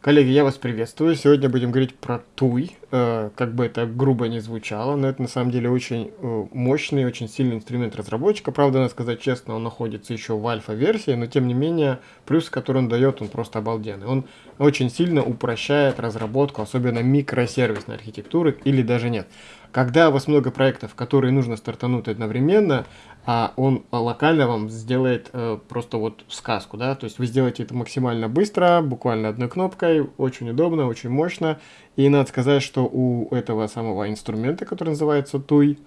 Коллеги, я вас приветствую. Сегодня будем говорить про Туй. Э, как бы это грубо не звучало, но это на самом деле очень э, мощный, очень сильный инструмент разработчика. Правда, надо сказать честно, он находится еще в альфа-версии, но тем не менее, плюс, который он дает, он просто обалденный. Он очень сильно упрощает разработку, особенно микросервисной архитектуры, или даже нет. Когда у вас много проектов, которые нужно стартануть одновременно, а он локально вам сделает э, просто вот сказку, да, то есть вы сделаете это максимально быстро, буквально одной кнопкой, очень удобно, очень мощно, и надо сказать, что у этого самого инструмента, который называется TUI,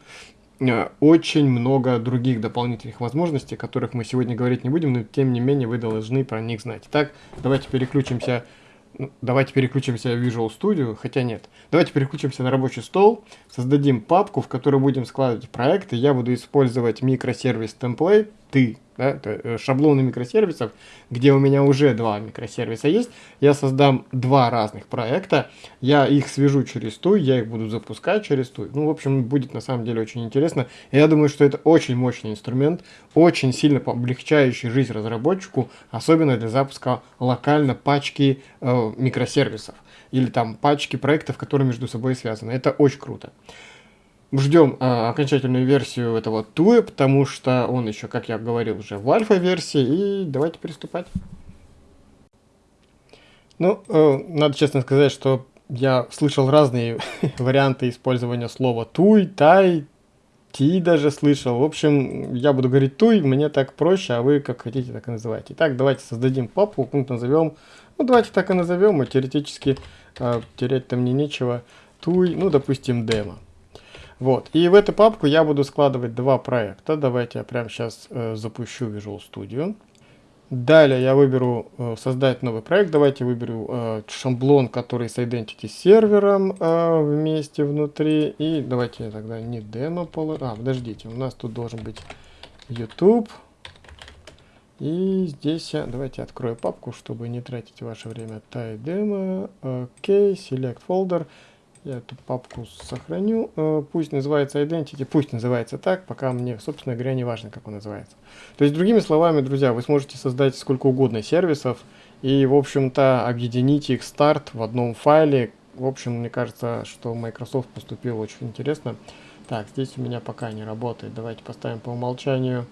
э, очень много других дополнительных возможностей, о которых мы сегодня говорить не будем, но тем не менее вы должны про них знать. Итак, давайте переключимся давайте переключимся в Visual Studio, хотя нет. Давайте переключимся на рабочий стол, создадим папку, в которой будем складывать проекты. Я буду использовать микросервис template, ты, да, э, шаблоны микросервисов, где у меня уже два микросервиса есть. Я создам два разных проекта, я их свяжу через ту, я их буду запускать через ту. Ну, в общем, будет на самом деле очень интересно. Я думаю, что это очень мощный инструмент, очень сильно облегчающий жизнь разработчику, особенно для запуска локально пачки э, микросервисов или там пачки проектов, которые между собой связаны. Это очень круто. Ждем э, окончательную версию этого туя, потому что он еще, как я говорил, уже в альфа-версии. И давайте приступать. Ну, э, надо честно сказать, что я слышал разные варианты использования слова туй, тай, ти даже слышал. В общем, я буду говорить туй, мне так проще, а вы как хотите, так и называйте. Итак, давайте создадим папку, пункт назовем. Ну, давайте так и назовем, и теоретически э, терять-то мне нечего. Туй, ну, допустим, демо. Вот. И в эту папку я буду складывать два проекта. Давайте я прямо сейчас э, запущу Visual Studio. Далее я выберу э, создать новый проект. Давайте выберу э, шаблон, который с Identity сервером э, вместе внутри. И давайте тогда не демо положим. А, подождите, у нас тут должен быть YouTube. И здесь я, давайте открою папку, чтобы не тратить ваше время. Tie demo, OK, select folder. Я эту папку сохраню. Э, пусть называется Identity, пусть называется так, пока мне, собственно говоря, не важно, как он называется. То есть, другими словами, друзья, вы сможете создать сколько угодно сервисов и, в общем-то, объединить их старт в одном файле. В общем, мне кажется, что Microsoft поступил очень интересно. Так, здесь у меня пока не работает. Давайте поставим по умолчанию,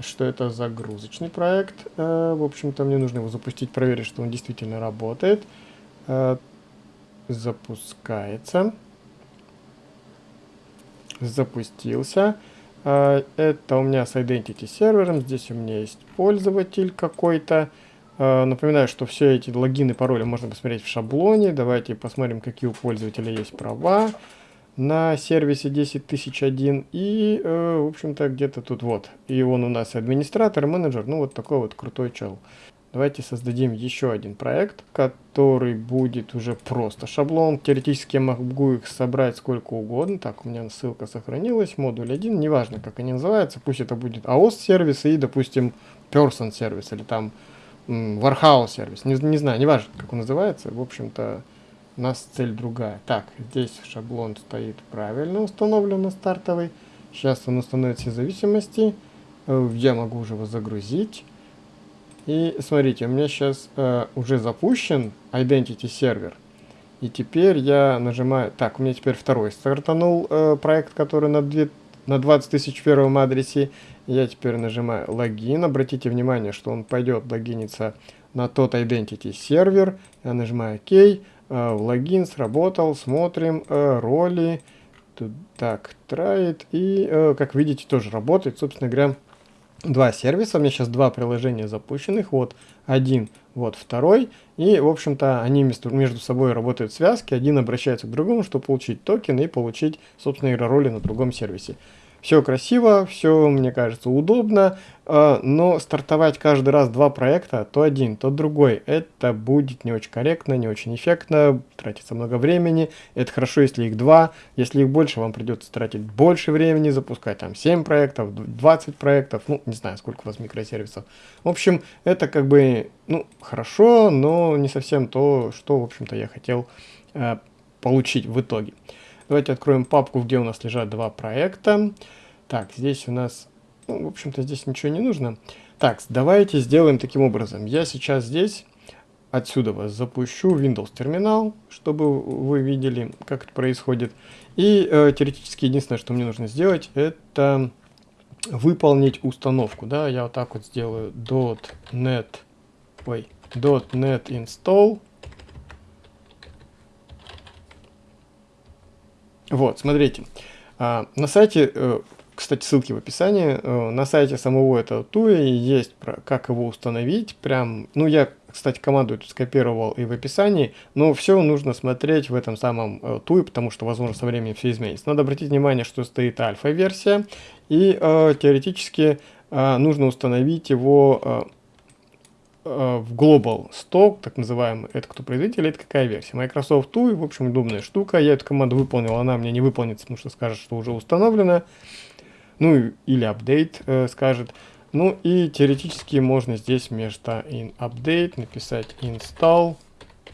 что это загрузочный проект. Э, в общем-то, мне нужно его запустить, проверить, что он действительно работает. Запускается. Запустился. А, это у меня с Identity сервером. Здесь у меня есть пользователь какой-то. А, напоминаю, что все эти логины, пароли можно посмотреть в шаблоне. Давайте посмотрим, какие у пользователя есть права на сервисе 10001 и, э, в общем-то, где-то тут вот. И он у нас администратор, менеджер, ну вот такой вот крутой чел. Давайте создадим еще один проект, который будет уже просто шаблон. Теоретически я могу их собрать сколько угодно. Так, у меня ссылка сохранилась, модуль 1, неважно, как они называются. Пусть это будет AOS сервис и, допустим, Person сервис или там Warhouse сервис. Не, не знаю, неважно, как он называется. В общем-то, у нас цель другая. Так, здесь шаблон стоит правильно установлен на стартовый. Сейчас он установит все зависимости. Э, я могу уже его загрузить. И смотрите, у меня сейчас э, уже запущен Identity сервер. И теперь я нажимаю... Так, у меня теперь второй стартанул э, проект, который на, 2, на 20 тысяч в первом адресе. Я теперь нажимаю логин. Обратите внимание, что он пойдет логиниться на тот Identity сервер. Я нажимаю ОК. Э, логин сработал. Смотрим э, роли. Так, троит. И, э, как видите, тоже работает. Собственно говоря, два сервиса, у меня сейчас два приложения запущенных, вот один, вот второй, и, в общем-то, они между, собой работают в связке, один обращается к другому, чтобы получить токен и получить, собственно, роли на другом сервисе. Все красиво, все, мне кажется, удобно, а, но стартовать каждый раз два проекта, то один, то другой, это будет не очень корректно, не очень эффектно, тратится много времени. Это хорошо, если их два, если их больше, вам придется тратить больше времени, запускать там 7 проектов, 20 проектов, ну, не знаю, сколько у вас микросервисов. В общем, это как бы, ну, хорошо, но не совсем то, что, в общем-то, я хотел э, получить в итоге. Давайте откроем папку, где у нас лежат два проекта. Так, здесь у нас, ну, в общем-то, здесь ничего не нужно. Так, давайте сделаем таким образом. Я сейчас здесь отсюда вас запущу Windows терминал, чтобы вы видели, как это происходит. И э, теоретически единственное, что мне нужно сделать, это выполнить установку. Да, я вот так вот сделаю .net, ой, .net install. Вот, смотрите. А, на сайте э, кстати, ссылки в описании. Э, на сайте самого этого туи есть про как его установить. Прям, ну я, кстати, команду эту скопировал и в описании, но все нужно смотреть в этом самом э, туи, потому что, возможно, со временем все изменится. Надо обратить внимание, что стоит альфа-версия, и теоретически нужно установить его в Global Stock, так называемый, это кто производитель, это какая версия. Microsoft TUI, в общем, удобная штука. Я эту команду выполнил, она мне не выполнится, потому что скажет, что уже установлена ну или апдейт э, скажет. Ну и теоретически можно здесь вместо in update написать install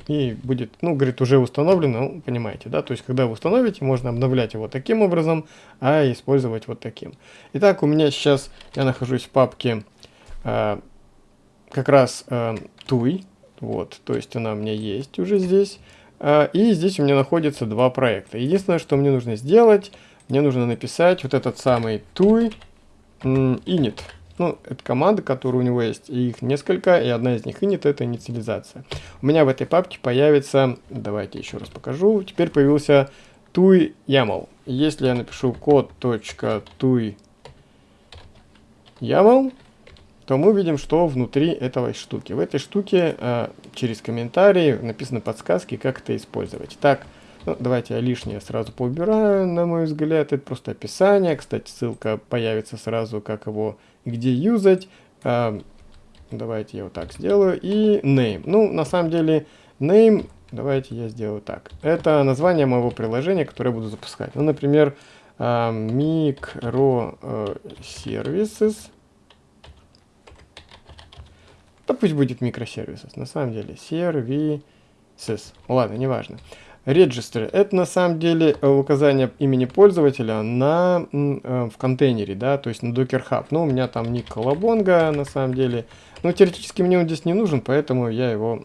и будет, ну, говорит, уже установлено, ну, понимаете, да, то есть, когда вы установите, можно обновлять его таким образом, а использовать вот таким. Итак, у меня сейчас, я нахожусь в папке э, как раз э, TUI, вот, то есть она у меня есть уже здесь, э, и здесь у меня находится два проекта. Единственное, что мне нужно сделать, мне нужно написать вот этот самый tui init. Ну, это команда, которая у него есть, и их несколько, и одна из них init это инициализация. У меня в этой папке появится, давайте еще раз покажу, теперь появился tui YAML. Если я напишу code.tui YAML, то мы видим, что внутри этой штуки. В этой штуке э, через комментарии написаны подсказки, как это использовать. Так, ну, давайте я лишнее сразу поубираю, на мой взгляд. Это просто описание. Кстати, ссылка появится сразу, как его где юзать. А, давайте я вот так сделаю. И name. Ну, на самом деле, name, давайте я сделаю так. Это название моего приложения, которое я буду запускать. Ну, например, а, microservices. Да пусть будет микросервисы, на самом деле. Services. Ладно, неважно. Register – это на самом деле э, указание имени пользователя на, э, в контейнере, да, то есть на Docker Hub. Но у меня там ник Колобонга на самом деле. Но теоретически мне он здесь не нужен, поэтому я его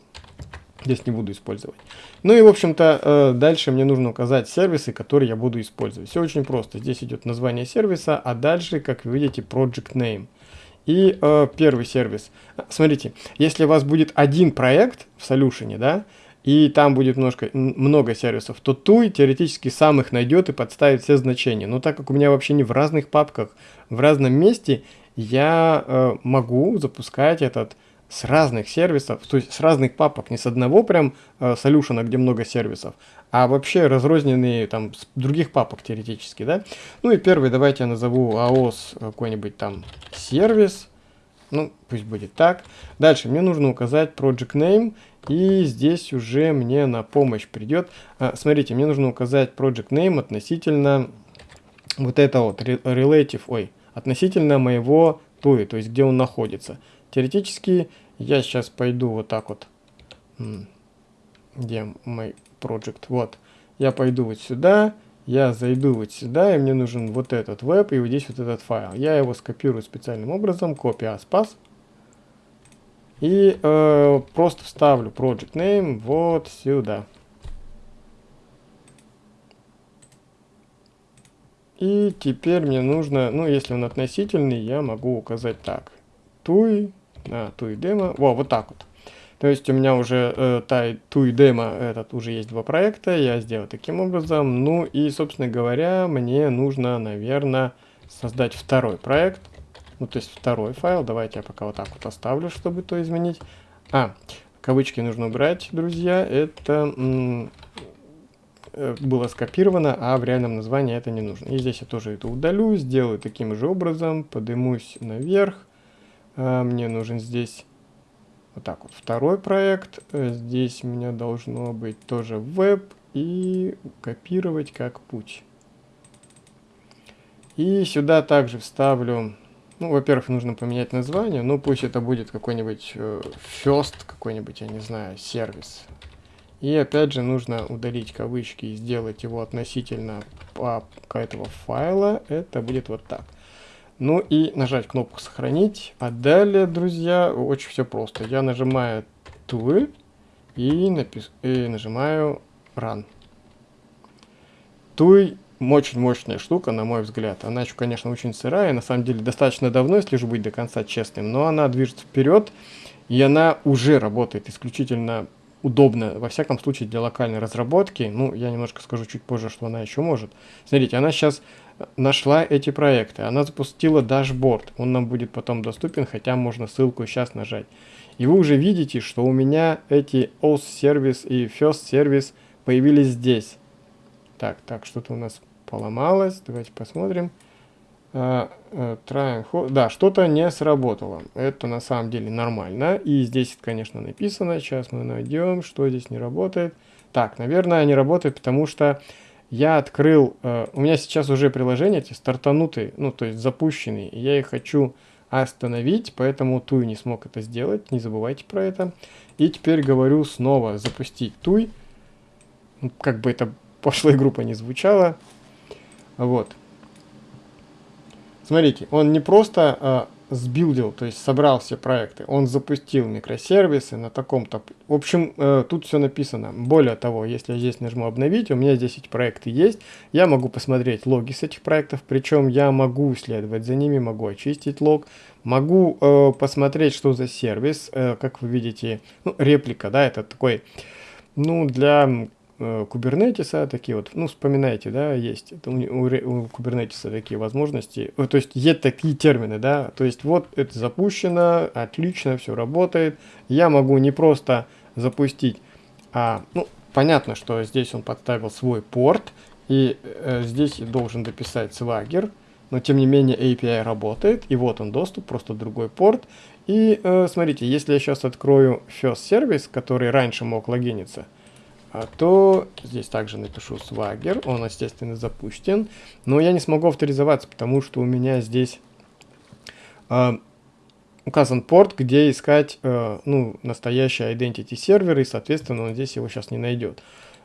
здесь не буду использовать. Ну и, в общем-то, э, дальше мне нужно указать сервисы, которые я буду использовать. Все очень просто. Здесь идет название сервиса, а дальше, как вы видите, project name. И э, первый сервис. Смотрите, если у вас будет один проект в Solution, да, и там будет немножко, много сервисов, то Туй теоретически сам их найдет и подставит все значения. Но так как у меня вообще не в разных папках, в разном месте, я э, могу запускать этот с разных сервисов, то есть с разных папок, не с одного прям э, солюшена, где много сервисов, а вообще разрозненные там с других папок теоретически, да. Ну и первый давайте я назову AOS какой-нибудь там сервис, ну пусть будет так. Дальше мне нужно указать project name и здесь уже мне на помощь придет. А, смотрите, мне нужно указать project name относительно вот это вот relative, ой, относительно моего TUI, то есть где он находится. Теоретически я сейчас пойду вот так вот, где мой project, вот, я пойду вот сюда, я зайду вот сюда, и мне нужен вот этот веб, и вот здесь вот этот файл. Я его скопирую специальным образом, копия спас. И э, просто вставлю project name вот сюда. И теперь мне нужно, ну если он относительный, я могу указать так. TUI, на TUI демо, во, вот так вот. То есть у меня уже э, TUI демо, этот уже есть два проекта, я сделал таким образом. Ну и, собственно говоря, мне нужно, наверное, создать второй проект. Ну, то есть второй файл. Давайте я пока вот так вот оставлю, чтобы то изменить. А, кавычки нужно убрать, друзья. Это э, было скопировано, а в реальном названии это не нужно. И здесь я тоже это удалю, сделаю таким же образом, поднимусь наверх. А, мне нужен здесь вот так вот второй проект. Э, здесь у меня должно быть тоже веб и копировать как путь. И сюда также вставлю ну, во-первых, нужно поменять название, ну пусть это будет какой-нибудь э, first, какой-нибудь, я не знаю, сервис. И опять же нужно удалить кавычки и сделать его относительно этого файла. Это будет вот так. Ну и нажать кнопку «Сохранить». А далее, друзья, очень все просто. Я нажимаю «Tool», и, напис... и нажимаю Run. Туй очень мощная штука, на мой взгляд. Она еще, конечно, очень сырая, на самом деле достаточно давно, если же быть до конца честным, но она движется вперед, и она уже работает исключительно удобно, во всяком случае, для локальной разработки. Ну, я немножко скажу чуть позже, что она еще может. Смотрите, она сейчас нашла эти проекты, она запустила дашборд, он нам будет потом доступен, хотя можно ссылку сейчас нажать. И вы уже видите, что у меня эти OS сервис и First сервис появились здесь. Так, так, что-то у нас поломалось. Давайте посмотрим. Uh, uh, да, что-то не сработало. Это на самом деле нормально. И здесь, конечно, написано. Сейчас мы найдем, что здесь не работает. Так, наверное, не работает, потому что я открыл... Uh, у меня сейчас уже приложения эти стартанутые, ну, то есть запущенные. И я их хочу остановить, поэтому Туй не смог это сделать. Не забывайте про это. И теперь говорю снова запустить Туй. Как бы это пошлая группа не звучала. Вот. Смотрите, он не просто а, сбилдил, то есть собрал все проекты, он запустил микросервисы на таком-то... В общем, э, тут все написано. Более того, если я здесь нажму обновить, у меня здесь эти проекты есть, я могу посмотреть логи с этих проектов, причем я могу следовать за ними, могу очистить лог, могу э, посмотреть, что за сервис, э, как вы видите, ну, реплика, да, это такой, ну, для кубернетиса, такие вот, ну, вспоминайте, да, есть. Это у, у, у кубернетиса такие возможности, э, то есть есть такие термины, да, то есть вот это запущено, отлично, все работает, я могу не просто запустить, а, ну, понятно, что здесь он подставил свой порт, и э, здесь должен дописать Swagger, но тем не менее API работает, и вот он доступ, просто другой порт, и э, смотрите, если я сейчас открою First Service, который раньше мог логиниться, то здесь также напишу Swagger, он, естественно, запущен, но я не смогу авторизоваться, потому что у меня здесь э, указан порт, где искать э, ну, настоящий identity сервер, и, соответственно, он здесь его сейчас не найдет.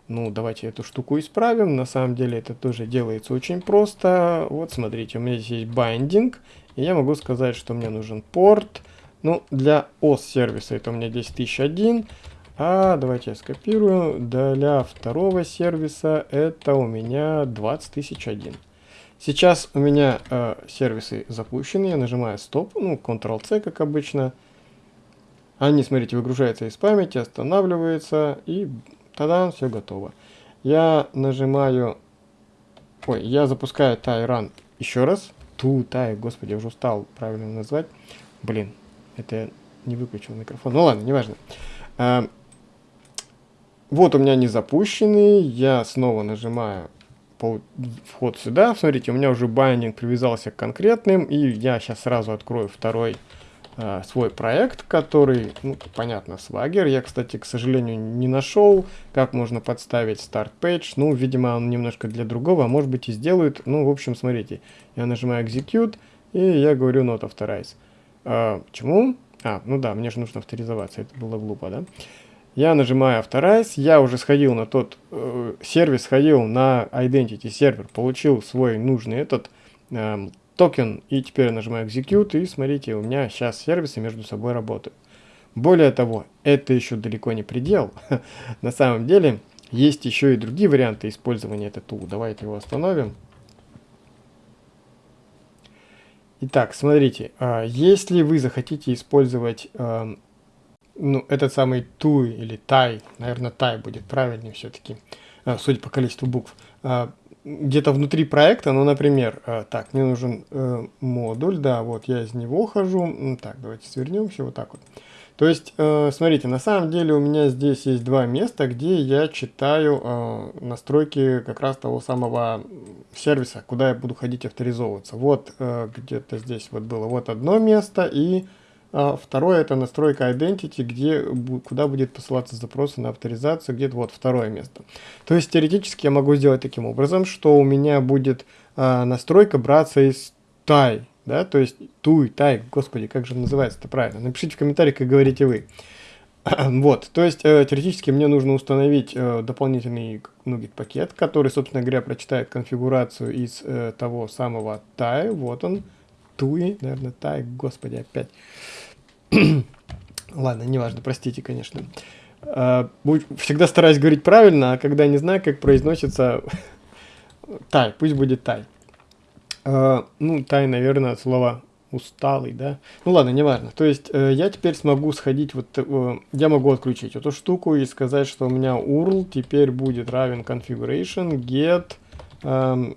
Ну, давайте эту штуку исправим. На самом деле это тоже делается очень просто. Вот, смотрите, у меня здесь есть binding, и я могу сказать, что мне нужен порт. Ну, для OS сервиса это у меня 10001, а давайте я скопирую. Для второго сервиса это у меня 20001. Сейчас у меня э, сервисы запущены. Я нажимаю стоп, ну, Ctrl-C, как обычно. Они, смотрите, выгружаются из памяти, останавливаются, и тогда все готово. Я нажимаю... Ой, я запускаю Tyrun еще раз. Ту, тай, господи, я уже устал правильно назвать. Блин, это я не выключил микрофон. Ну ладно, неважно. Э, вот у меня не запущенный, я снова нажимаю вход сюда. Смотрите, у меня уже байнинг привязался к конкретным, и я сейчас сразу открою второй э, свой проект, который, ну, понятно, Swagger. Я, кстати, к сожалению, не нашел, как можно подставить Start Page. Ну, видимо, он немножко для другого, а может быть и сделают. Ну, в общем, смотрите, я нажимаю Execute, и я говорю Not Authorize. Э, почему? А, ну да, мне же нужно авторизоваться, это было глупо, да? Я нажимаю Authorize, я уже сходил на тот э, сервис, сходил на Identity сервер, получил свой нужный этот э, токен, и теперь нажимаю Execute, и смотрите, у меня сейчас сервисы между собой работают. Более того, это еще далеко не предел. на самом деле, есть еще и другие варианты использования этого тула. Давайте его остановим. Итак, смотрите, а, если вы захотите использовать эм, ну, этот самый туй или тай, наверное, тай будет правильнее все-таки, а, судя по количеству букв, а, где-то внутри проекта, ну, например, а, так, мне нужен э, модуль, да, вот я из него хожу, так, давайте свернемся вот так вот. То есть, э, смотрите, на самом деле у меня здесь есть два места, где я читаю э, настройки как раз того самого сервиса, куда я буду ходить авторизовываться. Вот где-то здесь вот было вот одно место и второе это настройка Identity, где, куда будет посылаться запросы на авторизацию, где-то вот второе место. То есть теоретически я могу сделать таким образом, что у меня будет а, настройка браться из тай, да, то есть туй, тай, господи, как же называется это правильно, напишите в комментариях, как говорите вы. Вот, то есть э, теоретически мне нужно установить э, дополнительный NuGet пакет, который, собственно говоря, прочитает конфигурацию из э, того самого тай, вот он, туи, наверное, тай, господи, опять. Ладно, неважно, простите, конечно. э, всегда стараюсь говорить правильно, а когда не знаю, как произносится, тай, пусть будет тай. Э, ну, тай, наверное, слово усталый, да? Ну ладно, неважно. То есть э, я теперь смогу сходить, вот э, я могу отключить эту штуку и сказать, что у меня URL теперь будет равен configuration get э,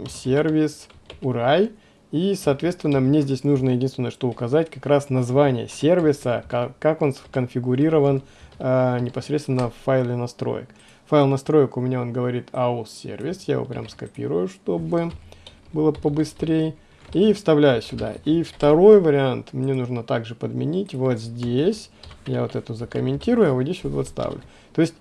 service URI. И, соответственно, мне здесь нужно единственное, что указать, как раз название сервиса, как, он конфигурирован э, непосредственно в файле настроек. Файл настроек у меня, он говорит aus сервис, я его прям скопирую, чтобы было побыстрее. И вставляю сюда. И второй вариант мне нужно также подменить вот здесь. Я вот эту закомментирую, а вот здесь вот, вот ставлю. То есть,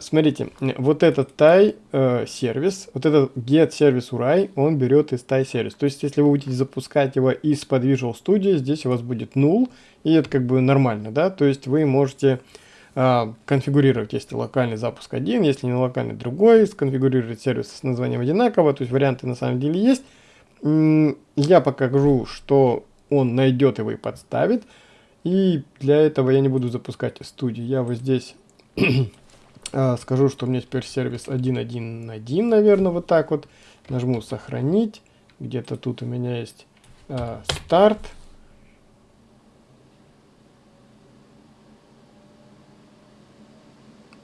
смотрите, вот этот тай э, сервис, вот этот get сервис URI, он берет из тай сервис. То есть, если вы будете запускать его из-под Visual Studio, здесь у вас будет null, и это как бы нормально, да. То есть, вы можете э, конфигурировать, если локальный запуск один, если не локальный другой, сконфигурировать сервис с названием одинаково. То есть, варианты на самом деле есть. Я покажу, что он найдет его и подставит. И для этого я не буду запускать из студии. Я вот здесь а, скажу, что у меня теперь сервис 1.1.1, наверное, вот так вот. Нажму сохранить. Где-то тут у меня есть э, старт.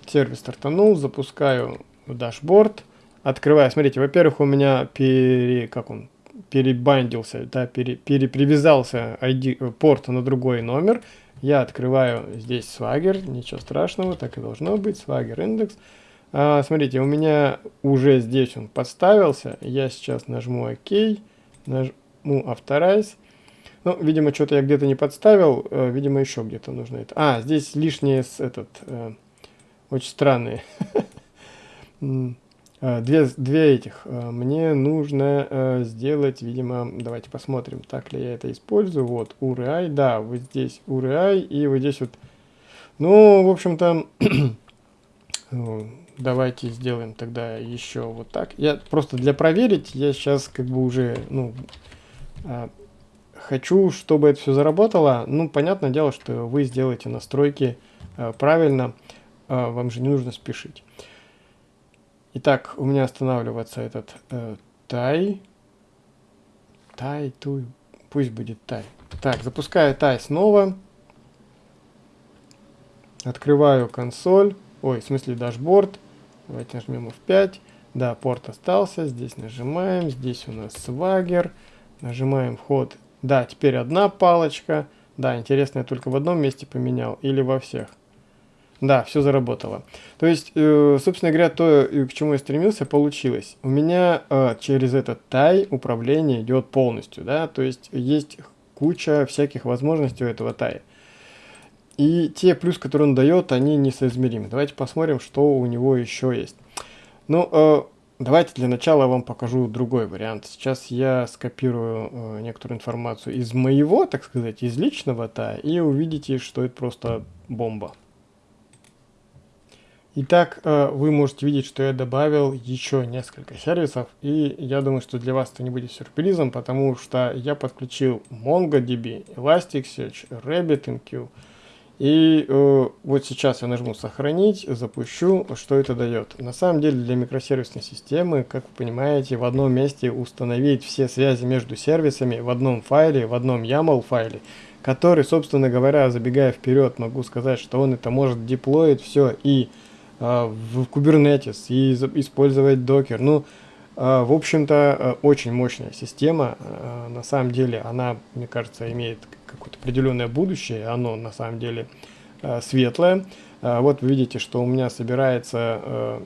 Сервис стартанул, запускаю дашборд. Открываю, смотрите, во-первых, у меня пере, как он, перебандился, да, пере, перепривязался ID, порт на другой номер. Я открываю здесь Swagger, ничего страшного, так и должно быть, Swagger индекс. А, смотрите, у меня уже здесь он подставился. Я сейчас нажму ОК, нажму Authorize. Ну, видимо, что-то я где-то не подставил, э, видимо, еще где-то нужно это. А, здесь лишние с этот, э, очень странные. Э, две, две этих. Э, мне нужно э, сделать, видимо, давайте посмотрим, так ли я это использую. Вот, URI, да, вот здесь URI, и вот здесь вот, ну, в общем-то, давайте сделаем тогда еще вот так. Я просто для проверить, я сейчас как бы уже, ну, хочу, чтобы это все заработало. Ну, понятное дело, что вы сделаете настройки правильно, вам же не нужно спешить. Итак, у меня останавливается этот э, тай. Тай, туй. Пусть будет тай. Так, запускаю тай снова. Открываю консоль. Ой, в смысле дашборд. Давайте нажмем F5. Да, порт остался. Здесь нажимаем. Здесь у нас свагер. Нажимаем вход. Да, теперь одна палочка. Да, интересно, я только в одном месте поменял или во всех. Да, все заработало. То есть, э, собственно говоря, то, к чему я стремился, получилось. У меня э, через этот тай управление идет полностью, да, то есть есть куча всяких возможностей у этого тая. И те плюс, которые он дает, они несоизмеримы. Давайте посмотрим, что у него еще есть. Ну, э, давайте для начала я вам покажу другой вариант. Сейчас я скопирую э, некоторую информацию из моего, так сказать, из личного тая, и увидите, что это просто бомба. Итак, э, вы можете видеть, что я добавил еще несколько сервисов, и я думаю, что для вас это не будет сюрпризом, потому что я подключил MongoDB, Elasticsearch, RabbitMQ, и э, вот сейчас я нажму «Сохранить», запущу, что это дает. На самом деле для микросервисной системы, как вы понимаете, в одном месте установить все связи между сервисами в одном файле, в одном YAML файле, который, собственно говоря, забегая вперед, могу сказать, что он это может деплоить все и в Kubernetes и использовать Docker. Ну, а, в общем-то, а, очень мощная система. На самом деле, она, мне кажется, имеет какое-то определенное будущее. Оно, на самом деле, светлое. Вот вы видите, что у меня собирается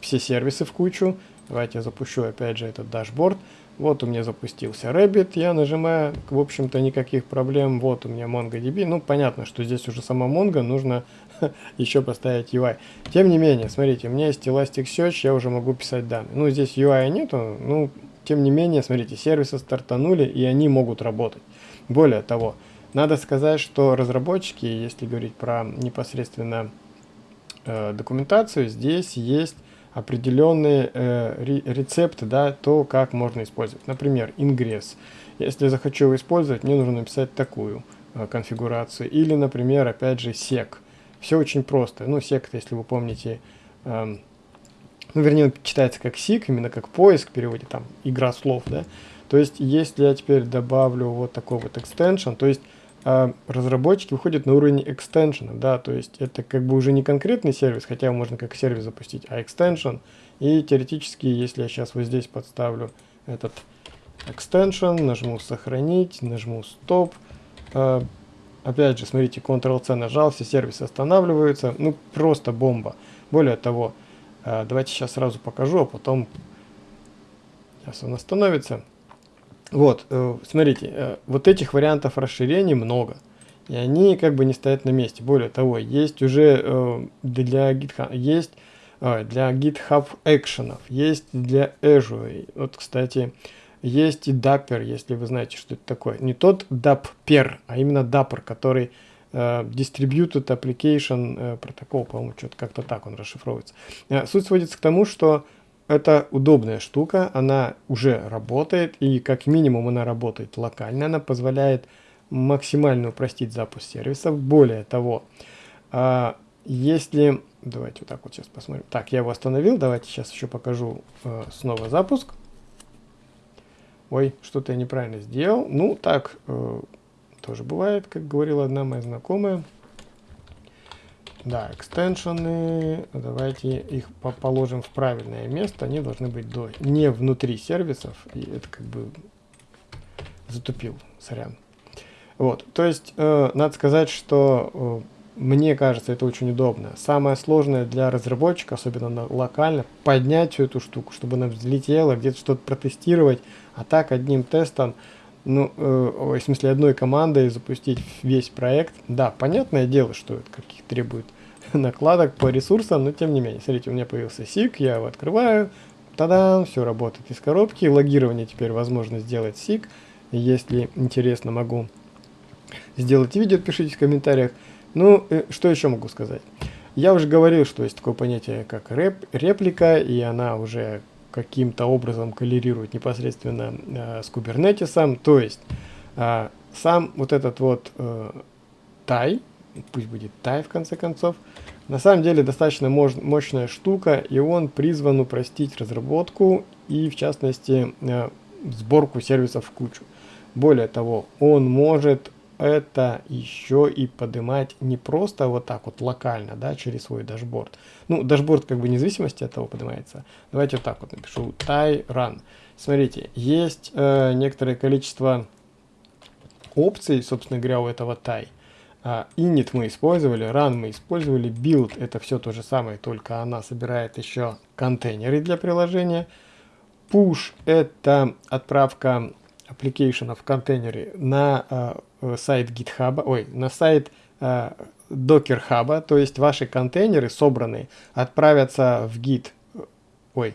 все сервисы в кучу. Давайте я запущу, опять же, этот дашборд. Вот у меня запустился Rabbit, я нажимаю, в общем-то никаких проблем. Вот у меня MongoDB. Ну, понятно, что здесь уже сама Mongo, нужно еще поставить UI. Тем не менее, смотрите, у меня есть Elasticsearch, я уже могу писать данные. Ну, здесь UI нету, ну, тем не менее, смотрите, сервисы стартанули, и они могут работать. Более того, надо сказать, что разработчики, если говорить про непосредственно э, документацию, здесь есть определенные э, рецепты, да, то, как можно использовать. Например, ингресс. Если я захочу его использовать, мне нужно написать такую э, конфигурацию. Или, например, опять же, sec Все очень просто. Ну, сект, если вы помните, эм, ну, вернее, он читается как сик, именно как поиск переводе, там, игра слов, да. То есть, если я теперь добавлю вот такой вот extension, то есть, э, разработчики выходят на уровень extension, да, то есть, это как бы уже не конкретный сервис, хотя можно как сервис запустить, а extension, и теоретически, если я сейчас вот здесь подставлю этот extension, нажму сохранить, нажму стоп, э, опять же, смотрите, Ctrl-C нажал, все сервисы останавливаются, ну, просто бомба. Более того, а, давайте сейчас сразу покажу, а потом сейчас он остановится. Вот, э, смотрите, э, вот этих вариантов расширений много. И они как бы не стоят на месте. Более того, есть уже э, для GitHub, есть для GitHub экшенов, есть для Azure. Вот, кстати, есть и Dapper, если вы знаете, что это такое. Не тот Dapper, а именно Dapper, который distributed Application протокол, по-моему, что-то как-то так он расшифровывается. Суть сводится к тому, что это удобная штука, она уже работает, и как минимум она работает локально, она позволяет максимально упростить запуск сервисов. Более того, если... Давайте вот так вот сейчас посмотрим. Так, я его остановил, давайте сейчас еще покажу снова запуск. Ой, что-то я неправильно сделал. Ну, так, тоже бывает, как говорила одна моя знакомая. Да, экстеншены, давайте их положим в правильное место, они должны быть до, не внутри сервисов, и это как бы затупил, сорян. Вот, то есть, э, надо сказать, что э, мне кажется, это очень удобно. Самое сложное для разработчика, особенно на, локально, поднять всю эту штуку, чтобы она взлетела, где-то что-то протестировать, а так одним тестом ну, э, в смысле одной командой запустить весь проект. Да, понятное дело, что это каких требует накладок по ресурсам, но тем не менее. Смотрите, у меня появился SIG, я его открываю, тогда все работает из коробки. Логирование теперь возможно сделать SIG. Если интересно, могу сделать видео, пишите в комментариях. Ну, э, что еще могу сказать? Я уже говорил, что есть такое понятие, как реп, реплика, и она уже каким-то образом коллерирует непосредственно э, с кубернетисом. То есть э, сам вот этот вот э, пусть будет тай в конце концов, на самом деле достаточно мощ мощная штука, и он призван упростить разработку и в частности э, сборку сервисов в кучу. Более того, он может это еще и поднимать не просто вот так вот локально, да, через свой дашборд. Ну, дашборд как бы независимости от того поднимается. Давайте вот так вот напишу tye run. Смотрите, есть э, некоторое количество опций, собственно говоря, у этого tye. Э, init мы использовали, run мы использовали, build это все то же самое, только она собирает еще контейнеры для приложения. Push это отправка application в контейнере на э, сайт GitHub, ой, на сайт э, Docker Hub, то есть ваши контейнеры собранные отправятся в Git, ой,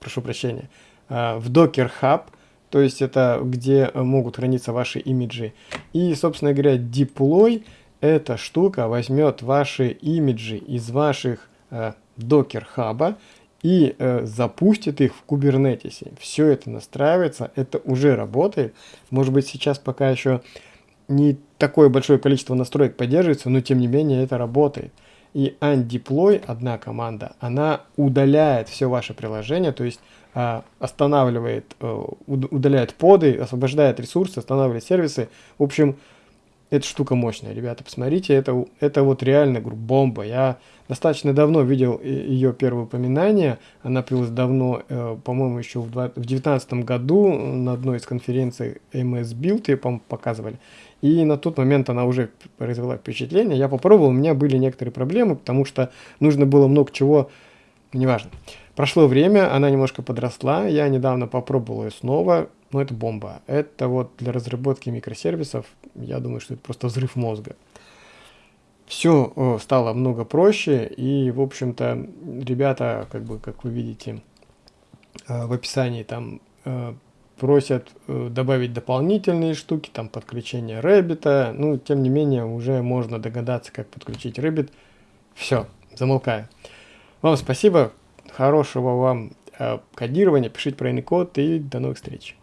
прошу прощения, э, в Docker Hub, то есть это где могут храниться ваши имиджи. И, собственно говоря, deploy эта штука возьмет ваши имиджи из ваших э, Docker Hub и э, запустит их в кубернетисе. Все это настраивается, это уже работает. Может быть сейчас пока еще не такое большое количество настроек поддерживается, но тем не менее это работает. И undeploy, одна команда, она удаляет все ваше приложение, то есть э, останавливает, э, удаляет поды, освобождает ресурсы, останавливает сервисы. В общем, эта штука мощная, ребята, посмотрите, это, это вот реально говорю, бомба. Я достаточно давно видел ее первое упоминание, она появилась давно, э, по-моему, еще в 2019 году на одной из конференций MS Build, ее, по показывали. И на тот момент она уже произвела впечатление. Я попробовал, у меня были некоторые проблемы, потому что нужно было много чего, неважно. Прошло время, она немножко подросла, я недавно попробовал ее снова, но это бомба. Это вот для разработки микросервисов, я думаю, что это просто взрыв мозга. Все стало много проще, и, в общем-то, ребята, как бы, как вы видите, э, в описании там э, просят э, добавить дополнительные штуки, там подключение Rabbit, ну, тем не менее, уже можно догадаться, как подключить Rabbit. Все, замолкаю. Вам спасибо, хорошего вам кодирования, пишите правильный код и до новых встреч.